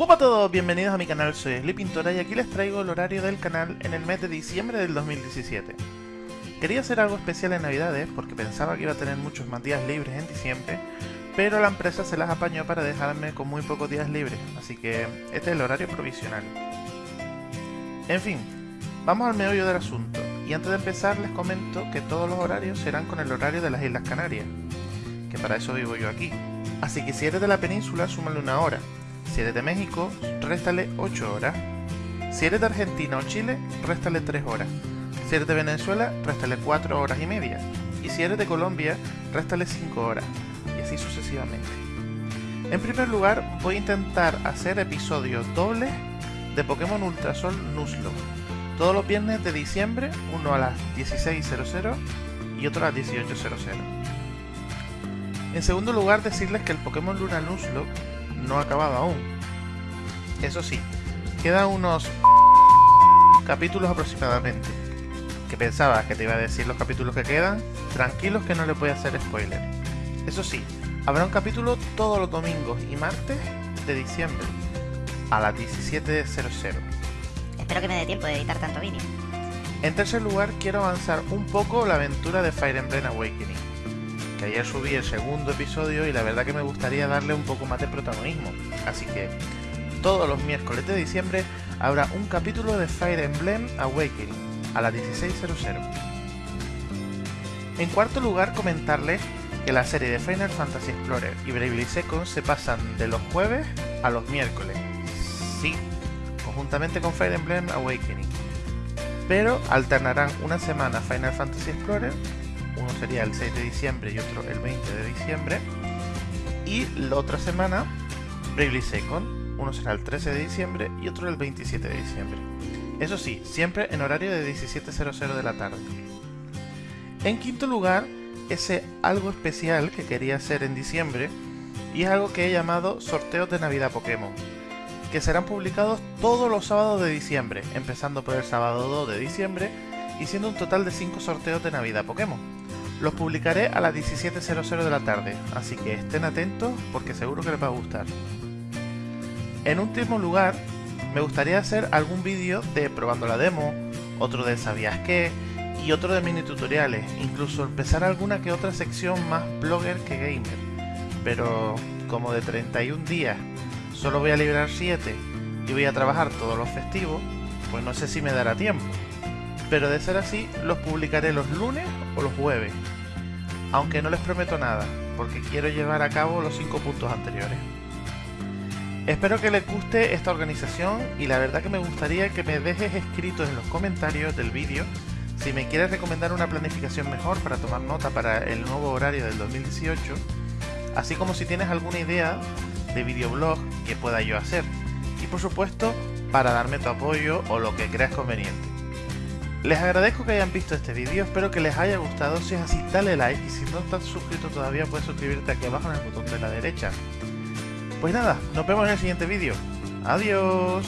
Hola a todos, bienvenidos a mi canal, soy Pintora y aquí les traigo el horario del canal en el mes de diciembre del 2017. Quería hacer algo especial en navidades porque pensaba que iba a tener muchos más días libres en diciembre, pero la empresa se las apañó para dejarme con muy pocos días libres, así que este es el horario provisional. En fin, vamos al meollo del asunto, y antes de empezar les comento que todos los horarios serán con el horario de las Islas Canarias, que para eso vivo yo aquí. Así que si eres de la península, súmale una hora, si eres de México, réstale 8 horas. Si eres de Argentina o Chile, réstale 3 horas. Si eres de Venezuela, réstale 4 horas y media. Y si eres de Colombia, réstale 5 horas. Y así sucesivamente. En primer lugar, voy a intentar hacer episodios dobles de Pokémon Ultrasol Nuzlocke. Todos los viernes de diciembre, uno a las 16.00 y otro a las 18.00. En segundo lugar, decirles que el Pokémon Luna Nuzlocke no ha acabado aún. Eso sí, quedan unos capítulos aproximadamente. Que pensaba que te iba a decir los capítulos que quedan, tranquilos que no les voy a hacer spoiler. Eso sí, habrá un capítulo todos los domingos y martes de diciembre a las 17.00. Espero que me dé tiempo de editar tanto vídeo. En tercer lugar, quiero avanzar un poco la aventura de Fire Emblem Awakening que ayer subí el segundo episodio y la verdad que me gustaría darle un poco más de protagonismo. Así que todos los miércoles de diciembre habrá un capítulo de Fire Emblem Awakening a las 16.00. En cuarto lugar, comentarles que la serie de Final Fantasy Explorer y Bravely Second se pasan de los jueves a los miércoles. Sí, conjuntamente con Fire Emblem Awakening. Pero alternarán una semana Final Fantasy Explorer uno sería el 6 de diciembre y otro el 20 de diciembre. Y la otra semana, Bravely Second, uno será el 13 de diciembre y otro el 27 de diciembre. Eso sí, siempre en horario de 17.00 de la tarde. En quinto lugar, ese algo especial que quería hacer en diciembre y es algo que he llamado sorteos de Navidad Pokémon, que serán publicados todos los sábados de diciembre, empezando por el sábado 2 de diciembre y siendo un total de 5 sorteos de Navidad Pokémon. Los publicaré a las 17.00 de la tarde, así que estén atentos porque seguro que les va a gustar. En último lugar, me gustaría hacer algún vídeo de probando la demo, otro de sabías qué y otro de mini tutoriales, incluso empezar alguna que otra sección más blogger que gamer. Pero como de 31 días solo voy a librar 7 y voy a trabajar todos los festivos, pues no sé si me dará tiempo pero de ser así los publicaré los lunes o los jueves, aunque no les prometo nada, porque quiero llevar a cabo los 5 puntos anteriores. Espero que les guste esta organización y la verdad que me gustaría que me dejes escrito en los comentarios del vídeo si me quieres recomendar una planificación mejor para tomar nota para el nuevo horario del 2018, así como si tienes alguna idea de videoblog que pueda yo hacer, y por supuesto para darme tu apoyo o lo que creas conveniente. Les agradezco que hayan visto este vídeo, espero que les haya gustado, si es así dale like y si no estás suscrito todavía puedes suscribirte aquí abajo en el botón de la derecha. Pues nada, nos vemos en el siguiente vídeo. Adiós.